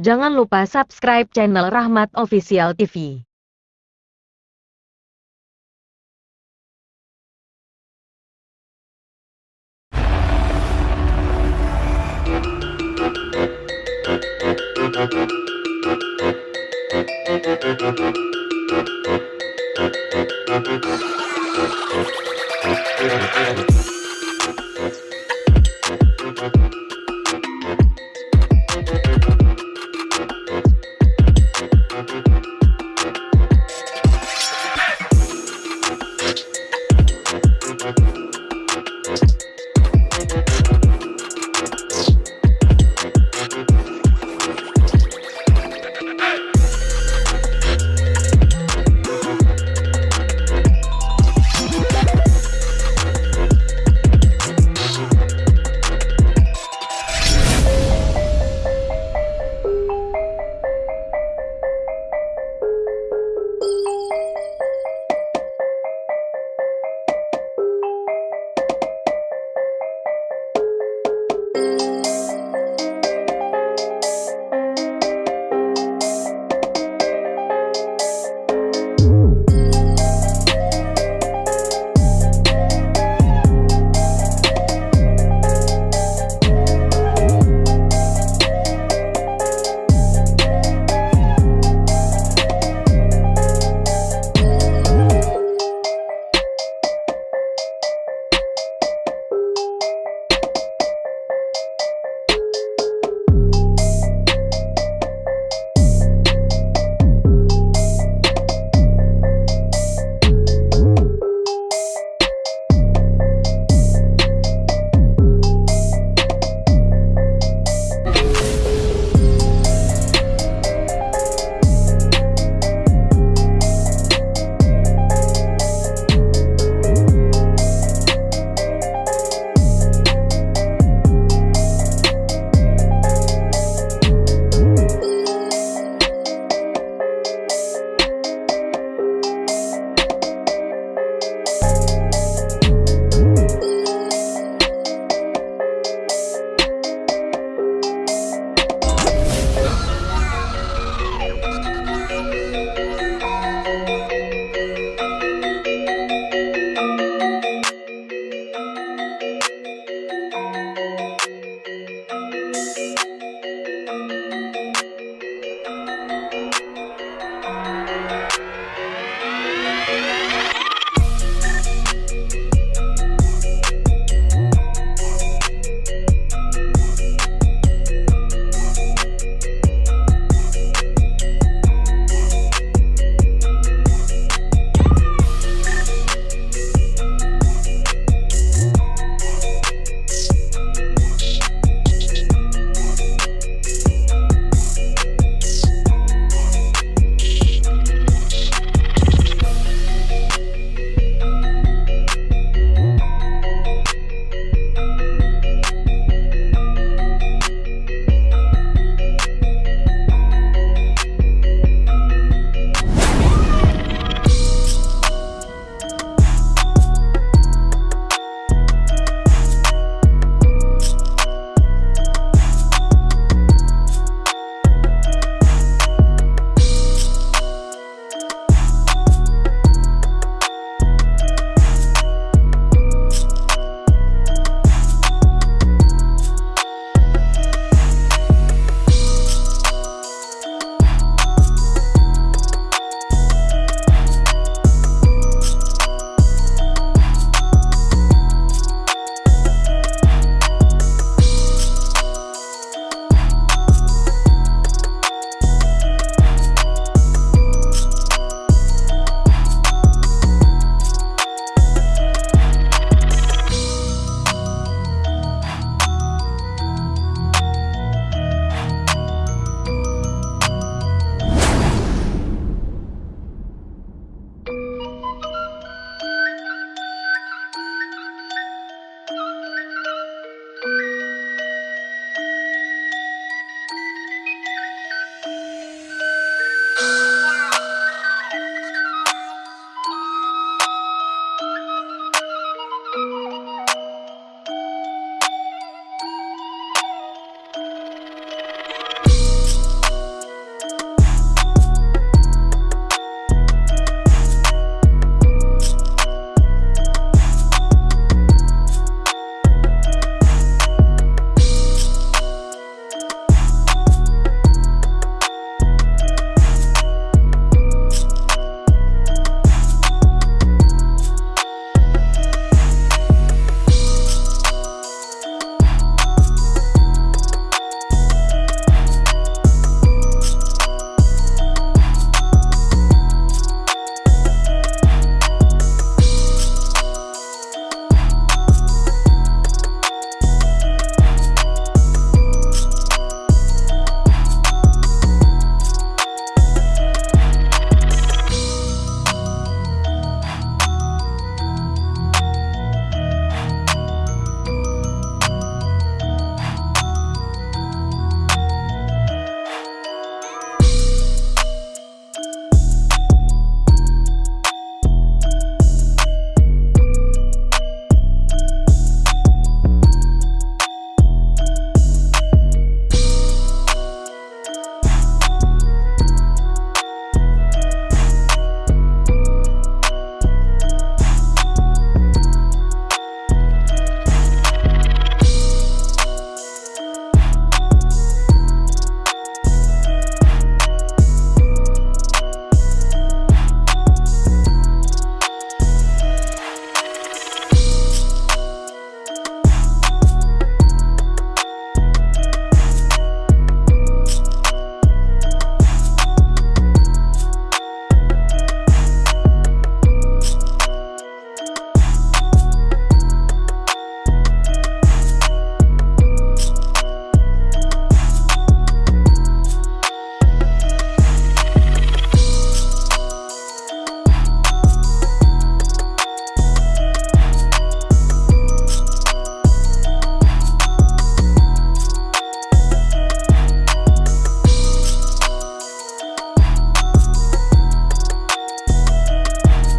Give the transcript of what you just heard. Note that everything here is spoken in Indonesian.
Jangan lupa subscribe channel Rahmat Official TV.